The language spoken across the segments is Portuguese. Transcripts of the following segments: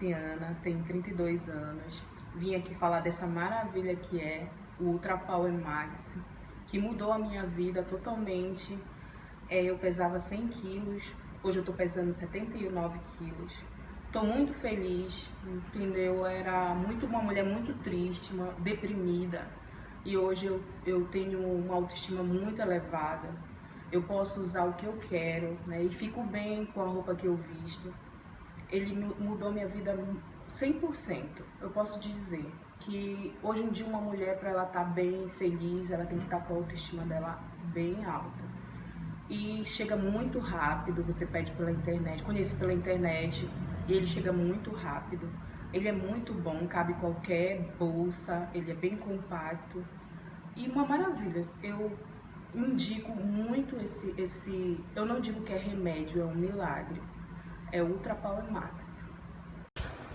Luciana, tenho 32 anos. Vim aqui falar dessa maravilha que é o Ultra Power Max, que mudou a minha vida totalmente. É, eu pesava 100 quilos, hoje eu tô pesando 79 quilos. Tô muito feliz, entendeu? Eu era muito uma mulher muito triste, uma, deprimida. E hoje eu, eu tenho uma autoestima muito elevada. Eu posso usar o que eu quero, né? E fico bem com a roupa que eu visto ele mudou minha vida 100%. Eu posso dizer que hoje em dia uma mulher, para ela estar tá bem, feliz, ela tem que estar tá com a autoestima dela bem alta. E chega muito rápido, você pede pela internet, conhece pela internet, e ele chega muito rápido. Ele é muito bom, cabe qualquer bolsa, ele é bem compacto. E uma maravilha. Eu indico muito esse, esse... Eu não digo que é remédio, é um milagre é Ultra Power Max.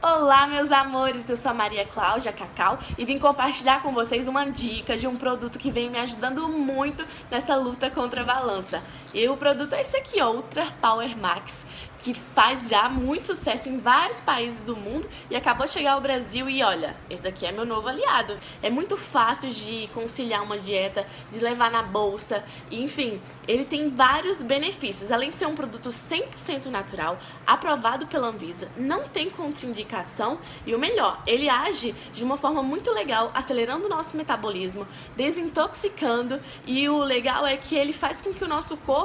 Olá, meus amores! Eu sou a Maria Cláudia Cacau e vim compartilhar com vocês uma dica de um produto que vem me ajudando muito nessa luta contra a balança. E o produto é esse aqui, ó, Ultra Power Max que faz já muito sucesso em vários países do mundo e acabou de chegar ao Brasil e olha, esse daqui é meu novo aliado. É muito fácil de conciliar uma dieta, de levar na bolsa, enfim, ele tem vários benefícios. Além de ser um produto 100% natural, aprovado pela Anvisa, não tem contraindicação e o melhor, ele age de uma forma muito legal, acelerando o nosso metabolismo, desintoxicando e o legal é que ele faz com que o nosso corpo,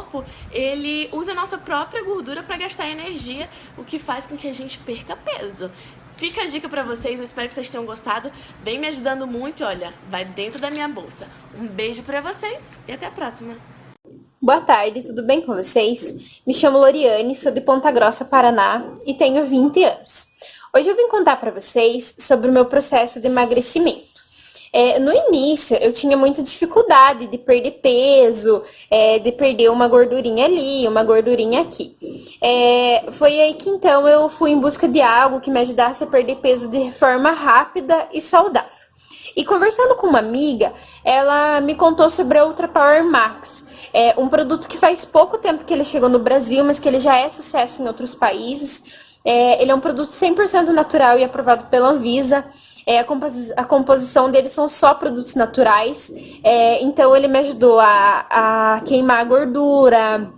ele use a nossa própria gordura para gastar energia, o que faz com que a gente perca peso. Fica a dica pra vocês, eu espero que vocês tenham gostado. Vem me ajudando muito, olha, vai dentro da minha bolsa. Um beijo pra vocês e até a próxima. Boa tarde, tudo bem com vocês? Me chamo Loriane, sou de Ponta Grossa, Paraná e tenho 20 anos. Hoje eu vim contar para vocês sobre o meu processo de emagrecimento. É, no início, eu tinha muita dificuldade de perder peso, é, de perder uma gordurinha ali, uma gordurinha aqui. É, foi aí que então eu fui em busca de algo que me ajudasse a perder peso de forma rápida e saudável. E conversando com uma amiga, ela me contou sobre a Ultra Power Max. É um produto que faz pouco tempo que ele chegou no Brasil, mas que ele já é sucesso em outros países. É, ele é um produto 100% natural e aprovado pela Anvisa. É, a, a, composição dele são só produtos naturais. É, então ele me ajudou a, a queimar a gordura,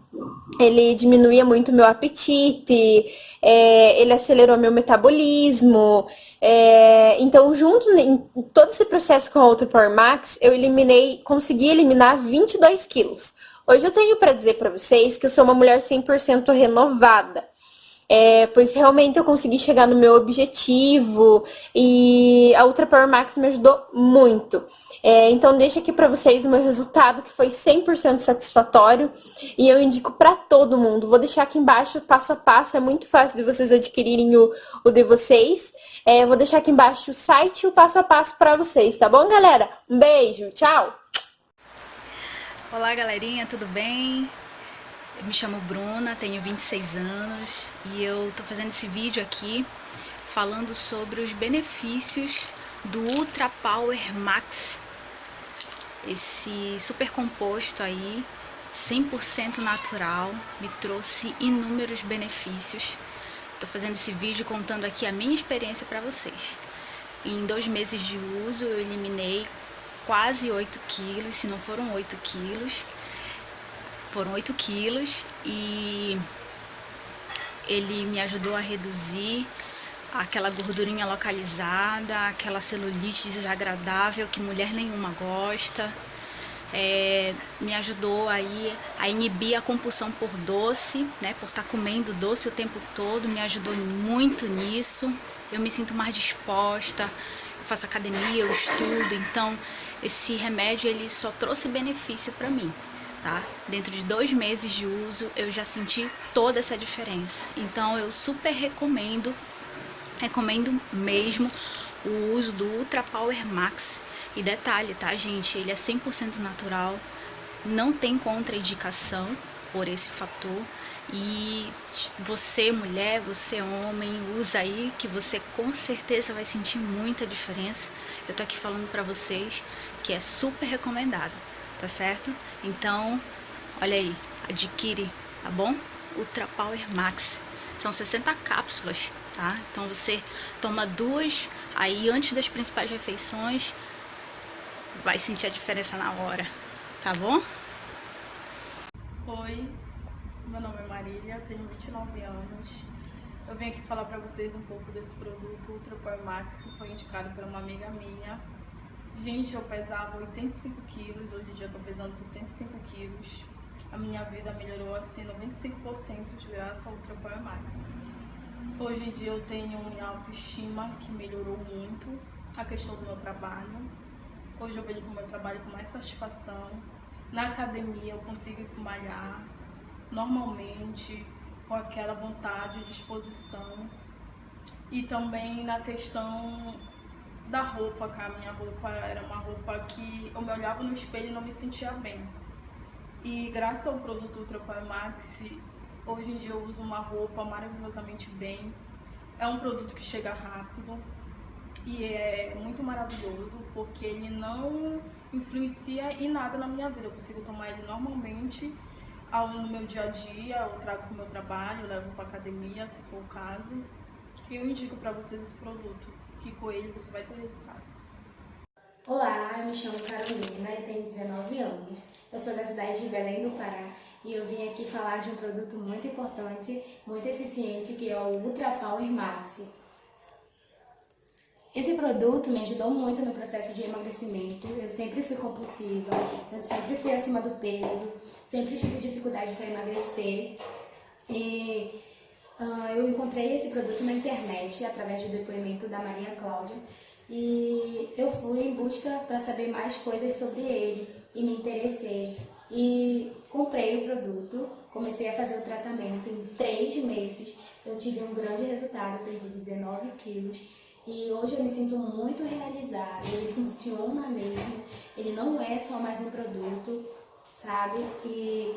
ele diminuía muito meu apetite, é, ele acelerou meu metabolismo. É, então, junto em todo esse processo com a Ultra Power Max, eu eliminei, consegui eliminar 22 quilos. Hoje eu tenho para dizer para vocês que eu sou uma mulher 100% renovada é, pois realmente eu consegui chegar no meu objetivo e a Ultra Power Max me ajudou muito. É, então deixa aqui para vocês o meu resultado que foi 100% satisfatório e eu indico para todo mundo. Vou deixar aqui embaixo passo a passo, é muito fácil de vocês adquirirem o, o de vocês. É, vou deixar aqui embaixo o site e o passo a passo para vocês, tá bom, galera? Um beijo, tchau! Olá, galerinha, tudo bem? Me chamo Bruna, tenho 26 anos e eu tô fazendo esse vídeo aqui falando sobre os benefícios do Ultra Power Max, esse super composto aí, 100% natural, me trouxe inúmeros benefícios. Tô fazendo esse vídeo contando aqui a minha experiência para vocês. Em dois meses de uso eu eliminei quase 8 quilos, se não foram 8 quilos, foram 8 quilos e ele me ajudou a reduzir aquela gordurinha localizada, aquela celulite desagradável que mulher nenhuma gosta. É, me ajudou aí a inibir a compulsão por doce, né, por estar tá comendo doce o tempo todo, me ajudou muito nisso. Eu me sinto mais disposta, eu faço academia, eu estudo, então esse remédio ele só trouxe benefício para mim tá? Dentro de dois meses de uso eu já senti toda essa diferença. Então eu super recomendo, recomendo mesmo o uso do Ultra Power Max. E detalhe, tá gente? Ele é 100% natural, não tem contraindicação por esse fator. E você, mulher, você, homem, usa aí que você com certeza vai sentir muita diferença. Eu tô aqui falando pra vocês que é super recomendado tá certo? Então, olha aí, adquire, tá bom? Ultra Power Max. São 60 cápsulas tá? Então você toma duas aí antes das principais refeições, vai sentir a diferença na hora, tá bom? Oi, meu nome é Marília, tenho 29 anos. Eu vim aqui falar pra vocês um pouco desse produto Ultra Power Max que foi indicado por uma amiga minha. Gente, eu pesava 85 quilos, hoje em dia eu tô pesando 65 quilos. A minha vida melhorou assim 95% de graça ao Ultra Power Max. Hoje em dia eu tenho minha autoestima que melhorou muito, a questão do meu trabalho. Hoje eu para o meu trabalho com mais satisfação. Na academia eu consigo malhar normalmente, com aquela vontade e disposição. E também na questão da roupa, que a minha roupa era uma roupa que eu me olhava no espelho e não me sentia bem. E graças ao produto Ultra Power Max, hoje em dia eu uso uma roupa maravilhosamente bem. É um produto que chega rápido, e é muito maravilhoso porque ele não influencia em nada na minha vida. Eu consigo tomar ele normalmente no meu dia a dia, eu trago para o meu trabalho, levo para academia, se for o caso. E eu indico para vocês esse produto, que com ele você vai ter resultado. Olá, me chamo Carolina e tenho 19 anos. Eu sou da cidade de Belém do Pará e eu vim aqui falar de um produto muito importante, muito eficiente, que é o Ultra Power Max. Esse produto me ajudou muito no processo de emagrecimento. Eu sempre fui compulsiva, eu sempre fui acima do peso, sempre tive dificuldade para emagrecer. E uh, eu encontrei esse produto na internet através do depoimento da Maria Cláudia e eu fui em busca para saber mais coisas sobre ele e me interessei e comprei o produto, comecei a fazer o tratamento em três meses. Eu tive um grande resultado, perdi 19 quilos e hoje eu me sinto muito realizada, ele funciona mesmo, ele não é só mais um produto, sabe? E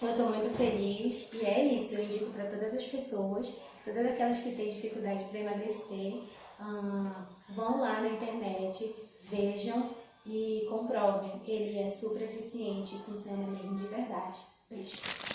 eu tô muito feliz e é isso, eu indico para todas as pessoas, todas aquelas que têm dificuldade para emagrecer, vão lá na internet, vejam e comprovem, ele é super eficiente e funciona mesmo de verdade. Beijo!